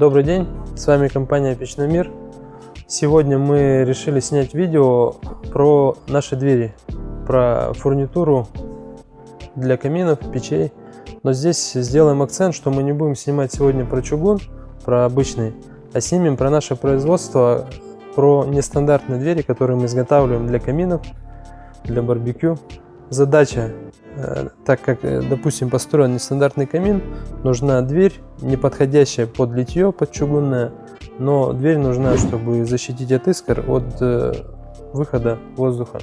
Добрый день, с вами компания Печной Мир. Сегодня мы решили снять видео про наши двери, про фурнитуру для каминов, печей. Но здесь сделаем акцент, что мы не будем снимать сегодня про чугун, про обычный, а снимем про наше производство, про нестандартные двери, которые мы изготавливаем для каминов, для барбекю. Задача Э, так как, э, допустим, построен нестандартный камин, нужна дверь, не подходящая под литье, под чугунное, но дверь нужна, чтобы защитить от искр от э, выхода воздуха.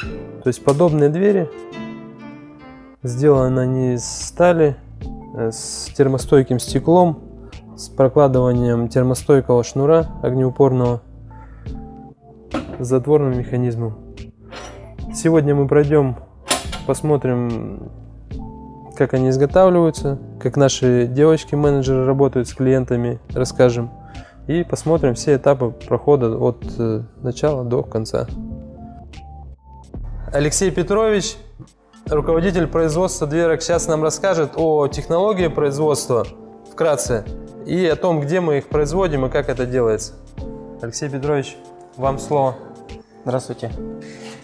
То есть подобные двери сделаны они из стали, с термостойким стеклом, с прокладыванием термостойкого шнура огнеупорного, с затворным механизмом. Сегодня мы пройдем посмотрим, как они изготавливаются, как наши девочки-менеджеры работают с клиентами, расскажем. И посмотрим все этапы прохода от э, начала до конца. Алексей Петрович, руководитель производства дверок, сейчас нам расскажет о технологии производства вкратце и о том, где мы их производим и как это делается. Алексей Петрович, вам слово. Здравствуйте.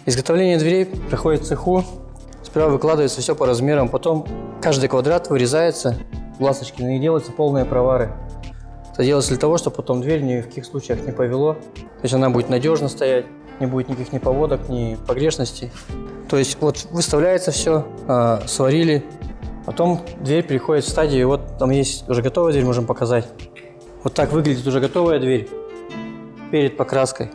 Изготовление дверей проходит в цеху Сперва выкладывается все по размерам, потом каждый квадрат вырезается, ласточки, и делаются полные провары. Это делается для того, чтобы потом дверь ни в каких случаях не повело. То есть она будет надежно стоять, не будет никаких ни поводок, ни погрешностей. То есть вот выставляется все, э, сварили, потом дверь переходит в стадию, вот там есть уже готовая дверь, можем показать. Вот так выглядит уже готовая дверь перед покраской.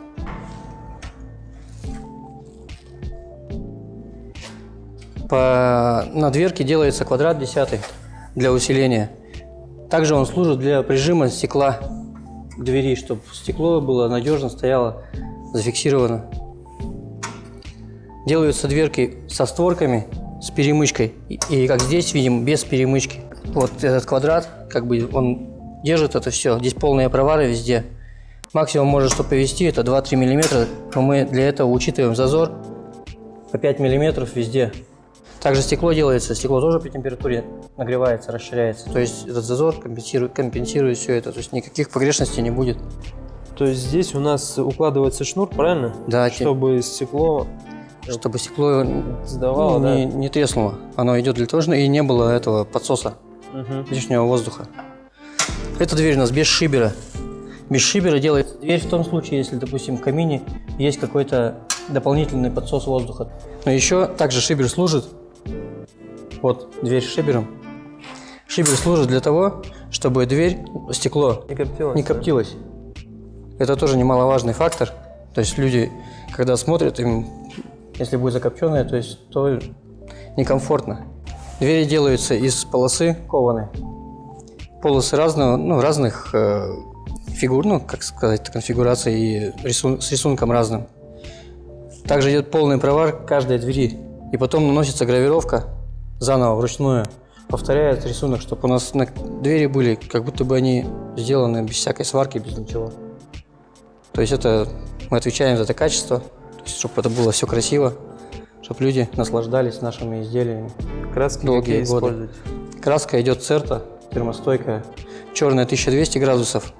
По, на дверке делается квадрат десятый для усиления. Также он служит для прижима стекла к двери, чтобы стекло было надежно, стояло, зафиксировано. Делаются дверки со створками, с перемычкой. И, и как здесь видим, без перемычки. Вот этот квадрат, как бы он держит это все. Здесь полные провары везде. Максимум может что повести, это 2-3 мм, но мы для этого учитываем зазор по 5 мм везде. Также стекло делается, стекло тоже при температуре нагревается, расширяется. То есть этот зазор компенсирует, компенсирует все это, то есть никаких погрешностей не будет. То есть здесь у нас укладывается шнур, правильно? Да. Чтобы стекло... Чтобы стекло сдавало, ну, да? не, не треснуло. Оно идет для того, и не было этого подсоса, угу. лишнего воздуха. Эта дверь у нас без шибера. Без шибера делается дверь в том случае, если, допустим, в камине есть какой-то дополнительный подсос воздуха. Но еще также шибер служит вот дверь с шибером. Шибер служит для того, чтобы дверь, стекло не коптилось. Не коптилось. Да? Это тоже немаловажный фактор. То есть люди, когда смотрят, им, если будет закопченное, то есть то некомфортно. Двери делаются из полосы кованой. Полосы разного, ну, разных э, фигур, ну, как сказать, конфигурации и рисун, с рисунком разным. Также идет полный провар каждой двери. И потом наносится гравировка заново вручную повторяет рисунок, чтобы у нас на двери были, как будто бы они сделаны без всякой сварки, без ничего. То есть это мы отвечаем за это качество, то есть, чтобы это было все красиво, чтобы люди наслаждались нашими изделиями. Краски долгие годы. Использовать? Краска идет церта, термостойкая, черная 1200 градусов.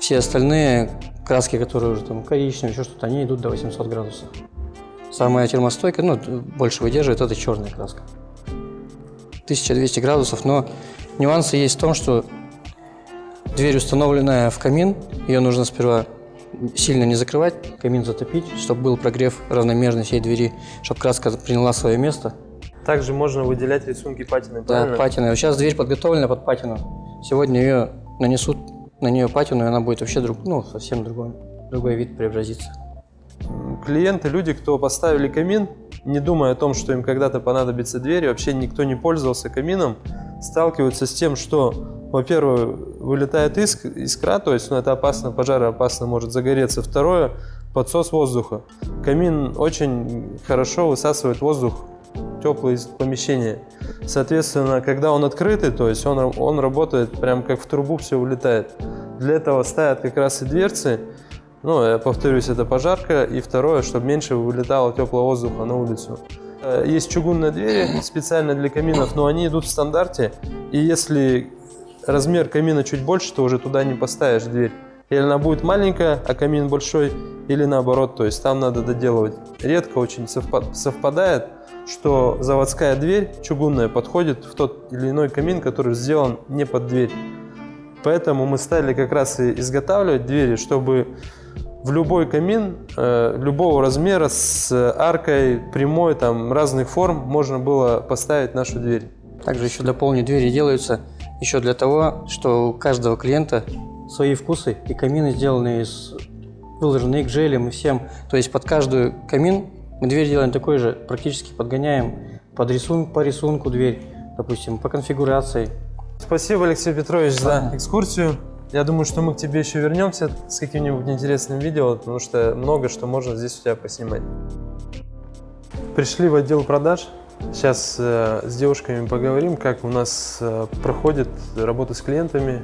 Все остальные краски, которые уже там коричневые, еще что-то, они идут до 800 градусов. Самая термостойкая, ну, больше выдерживает, это черная краска. 1200 градусов, но нюансы есть в том, что дверь, установленная в камин, ее нужно сперва сильно не закрывать, камин затопить, чтобы был прогрев равномерный всей двери, чтобы краска приняла свое место. Также можно выделять рисунки патины, правильно? Да, патины. Вот сейчас дверь подготовлена под патину. Сегодня ее нанесут на нее патину, и она будет вообще друг, ну, совсем другой, другой вид преобразится. Клиенты, люди, кто поставили камин, не думая о том, что им когда-то понадобится дверь, вообще никто не пользовался камином, сталкиваются с тем, что, во-первых, вылетает иск, искра, то есть ну, это опасно, пожароопасно может загореться. Второе, подсос воздуха. Камин очень хорошо высасывает воздух теплый из помещения. Соответственно, когда он открытый, то есть он, он работает прям как в трубу все улетает. Для этого ставят как раз и дверцы, ну, я повторюсь, это пожарка. И второе, чтобы меньше вылетало теплого воздуха на улицу. Э, есть чугунные двери специально для каминов, но они идут в стандарте. И если размер камина чуть больше, то уже туда не поставишь дверь. Или она будет маленькая, а камин большой, или наоборот, то есть там надо доделывать. Редко очень совпадает, что заводская дверь чугунная подходит в тот или иной камин, который сделан не под дверь. Поэтому мы стали как раз и изготавливать двери, чтобы в любой камин э, любого размера с аркой прямой, там разных форм можно было поставить нашу дверь. Также еще дополню, двери делаются еще для того, что у каждого клиента свои вкусы и камины сделаны из выложены к желем и всем. То есть под каждую камин мы дверь делаем такой же, практически подгоняем под рисунок, по рисунку дверь, допустим, по конфигурации. Спасибо, Алексей Петрович, за экскурсию. Я думаю, что мы к тебе еще вернемся с каким-нибудь интересным видео, потому что много что можно здесь у тебя поснимать. Пришли в отдел продаж. Сейчас э, с девушками поговорим, как у нас э, проходит работа с клиентами,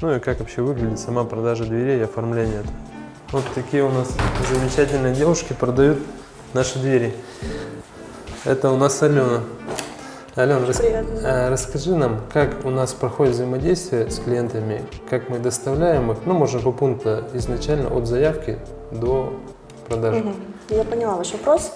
ну и как вообще выглядит сама продажа дверей и оформление. Вот такие у нас замечательные девушки продают наши двери. Это у нас Алена. Алена, рас... А, расскажи нам, как у нас проходит взаимодействие с клиентами, как мы доставляем их, ну, можно по пункту изначально от заявки до продажи. Угу. Я поняла ваш вопрос.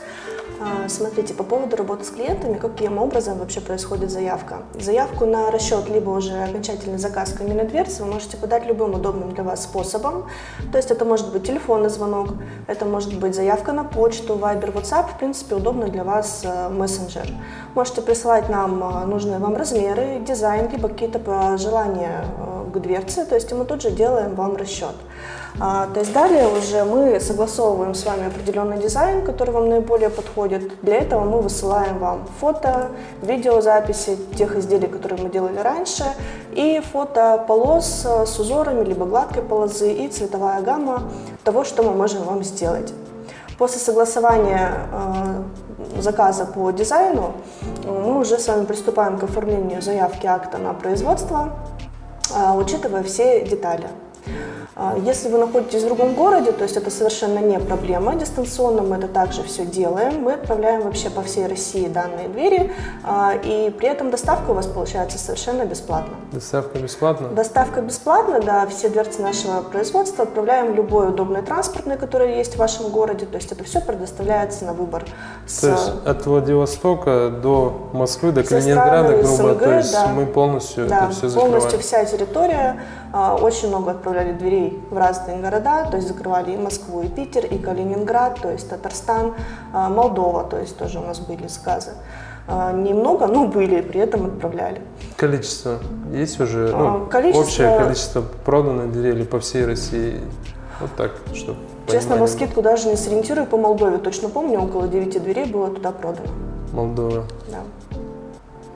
А, смотрите, по поводу работы с клиентами, каким образом вообще происходит заявка. Заявку на расчет, либо уже окончательный заказ каменной дверцы вы можете подать любым удобным для вас способом. То есть это может быть телефонный звонок, это может быть заявка на почту, Viber, WhatsApp, в принципе, удобно для вас э, мессенджер. Можете присылать нам э, нужные вам размеры, дизайн, либо какие-то пожелания э, к дверце, то есть мы тут же делаем вам расчет. А, то есть далее уже мы согласовываем с вами определенный дизайн, который вам наиболее подходит. Для этого мы высылаем вам фото, видеозаписи тех изделий, которые мы делали раньше, и фото полос с узорами, либо гладкой полозы, и цветовая гамма того, что мы можем вам сделать. После согласования э, заказа по дизайну мы уже с вами приступаем к оформлению заявки акта на производство, э, учитывая все детали. А, если вы находитесь в другом городе, то есть это совершенно не проблема, дистанционно мы это также все делаем. Мы отправляем вообще по всей России данные двери, а, и при этом доставка у вас получается совершенно бесплатно. Доставка бесплатна? Доставка бесплатна, да, все дверцы нашего производства отправляем любой удобный транспортный, который есть в вашем городе, то есть это все предоставляется на выбор. С... То есть от Владивостока до Москвы, до Калининграда, грубо, СНГ, то есть да. мы полностью да, это все закрываем? полностью вся территория, а, очень много отправляли дверей дверей в разные города, то есть закрывали и Москву, и Питер, и Калининград, то есть Татарстан, а, Молдова, то есть тоже у нас были заказы. А, немного, но были, при этом отправляли. Количество есть уже? Ну, количество... Общее количество проданных дверей по всей России? Вот так, чтобы Честно, на скидку даже не сориентирую по Молдове. Точно помню, около 9 дверей было туда продано. Молдова? Да.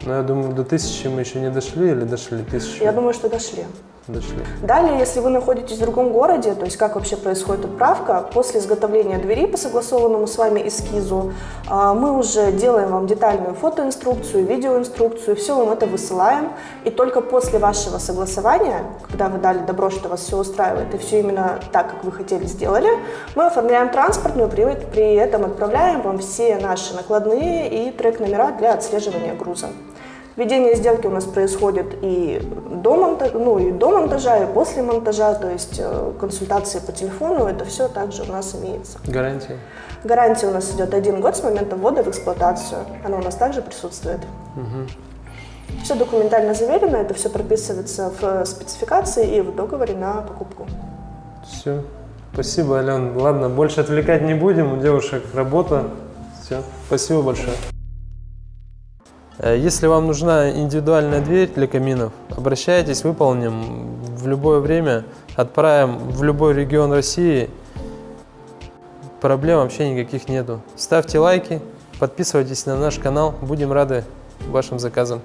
Ну, я думаю, до тысячи мы еще не дошли или дошли тысячу? Я думаю, что дошли дошли. Далее, если вы находитесь в другом городе, то есть как вообще происходит отправка, после изготовления двери по согласованному с вами эскизу, а, мы уже делаем вам детальную фотоинструкцию, видеоинструкцию, все вам это высылаем, и только после вашего согласования, когда вы дали добро, что вас все устраивает, и все именно так, как вы хотели, сделали, мы оформляем транспортную, при, при этом отправляем вам все наши накладные и трек-номера для отслеживания груза. Ведение сделки у нас происходит и до, монтажа, ну, и до монтажа, и после монтажа, то есть э, консультации по телефону, это все также у нас имеется. Гарантия? Гарантия у нас идет один год с момента ввода в эксплуатацию, она у нас также присутствует. Угу. Все документально заверено, это все прописывается в спецификации и в договоре на покупку. Все. Спасибо, Ален. Ладно, больше отвлекать не будем, у девушек работа. Все. Спасибо большое. Э, если вам нужна индивидуальная дверь для каминов, обращайтесь, выполним в любое время, отправим в любой регион России. Проблем вообще никаких нету. Ставьте лайки, подписывайтесь на наш канал, будем рады вашим заказам.